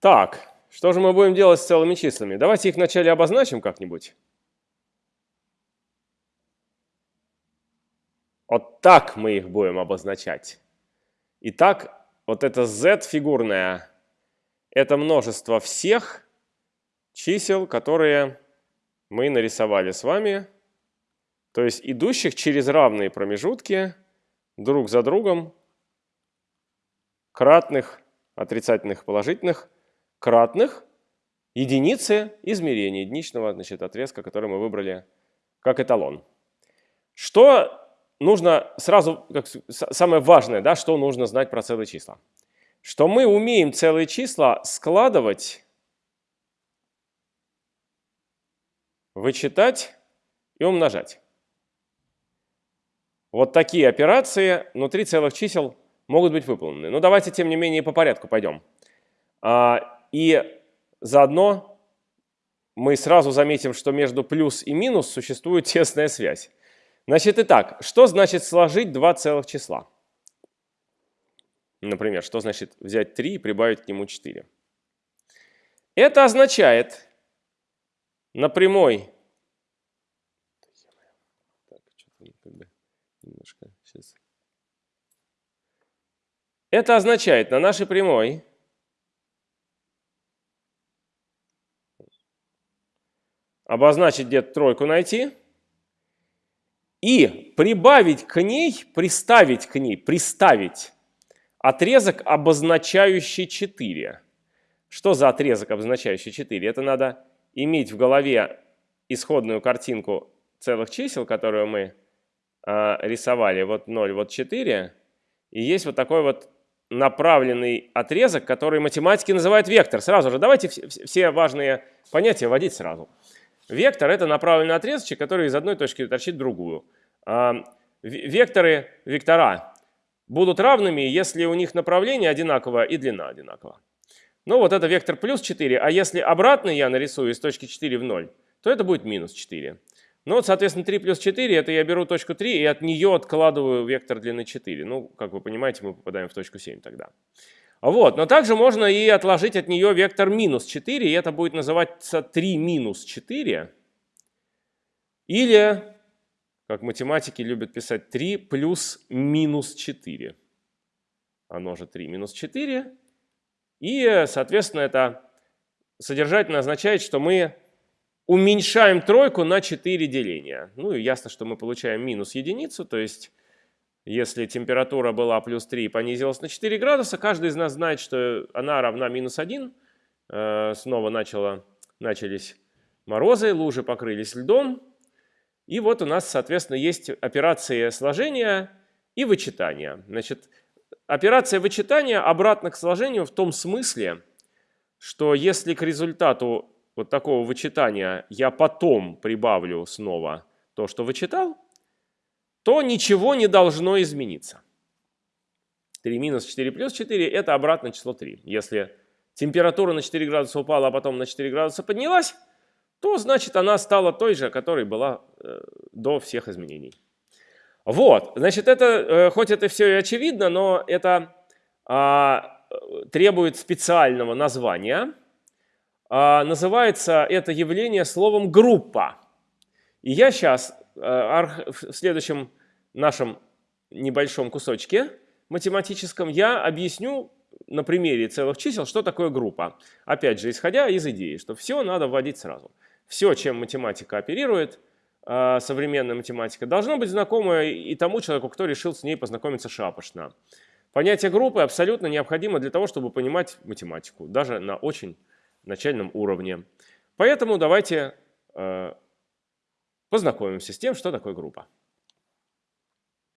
Так, что же мы будем делать с целыми числами? Давайте их вначале обозначим как-нибудь. Вот так мы их будем обозначать. Итак, вот это z фигурное – это множество всех чисел, которые мы нарисовали с вами, то есть идущих через равные промежутки друг за другом кратных отрицательных положительных кратных единицы измерения единичного значит, отрезка, который мы выбрали как эталон. Что нужно сразу, как самое важное, да, что нужно знать про целые числа? Что мы умеем целые числа складывать, вычитать и умножать. Вот такие операции внутри целых чисел могут быть выполнены. Но давайте, тем не менее, по порядку пойдем. А, и заодно мы сразу заметим, что между плюс и минус существует тесная связь. Значит, итак, что значит сложить два целых числа? Например, что значит взять 3 и прибавить к нему 4? Это означает на прямой Это означает на нашей прямой обозначить где-то тройку найти и прибавить к ней, приставить к ней, приставить отрезок, обозначающий 4. Что за отрезок, обозначающий 4? Это надо иметь в голове исходную картинку целых чисел, которую мы э, рисовали, вот 0, вот 4, и есть вот такой вот направленный отрезок, который математики называют вектор. Сразу же давайте все важные понятия вводить сразу. Вектор – это направленный отрезочек, который из одной точки торчит в другую. А, векторы, вектора будут равными, если у них направление одинаковое и длина одинакова. Ну вот это вектор плюс 4, а если обратный я нарисую из точки 4 в 0, то это будет минус 4. Ну вот, соответственно, 3 плюс 4, это я беру точку 3 и от нее откладываю вектор длины 4. Ну, как вы понимаете, мы попадаем в точку 7 тогда. Вот, но также можно и отложить от нее вектор минус 4, и это будет называться 3 минус 4. Или, как математики любят писать, 3 плюс минус 4. Оно же 3 минус 4. И, соответственно, это содержательно означает, что мы уменьшаем тройку на 4 деления. Ну и ясно, что мы получаем минус единицу, то есть если температура была плюс 3 и понизилась на 4 градуса, каждый из нас знает, что она равна минус 1. Э, снова начало, начались морозы, лужи покрылись льдом. И вот у нас, соответственно, есть операции сложения и вычитания. Значит, операция вычитания обратна к сложению в том смысле, что если к результату вот такого вычитания я потом прибавлю снова то, что вычитал, то ничего не должно измениться. 3 минус 4 плюс 4 – это обратное число 3. Если температура на 4 градуса упала, а потом на 4 градуса поднялась, то значит она стала той же, которой была э, до всех изменений. Вот, значит, это, э, хоть это все и очевидно, но это а, требует специального названия. А, называется это явление словом «группа». И я сейчас Э, в следующем нашем небольшом кусочке математическом я объясню на примере целых чисел, что такое группа. Опять же, исходя из идеи, что все надо вводить сразу. Все, чем математика оперирует, э, современная математика, должно быть знакомо и тому человеку, кто решил с ней познакомиться шапошно. Понятие группы абсолютно необходимо для того, чтобы понимать математику, даже на очень начальном уровне. Поэтому давайте э, познакомимся с тем, что такое группа.